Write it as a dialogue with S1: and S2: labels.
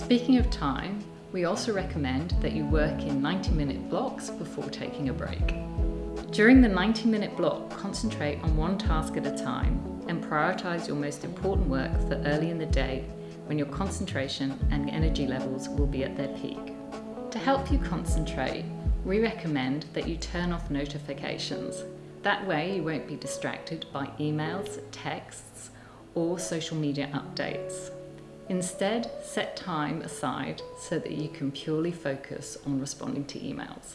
S1: Speaking of time, we also recommend that you work in 90 minute blocks before taking a break. During the 90 minute block, concentrate on one task at a time and prioritize your most important work for early in the day when your concentration and energy levels will be at their peak. To help you concentrate, we recommend that you turn off notifications. That way you won't be distracted by emails, texts, or social media updates. Instead, set time aside so that you can purely focus on responding to emails.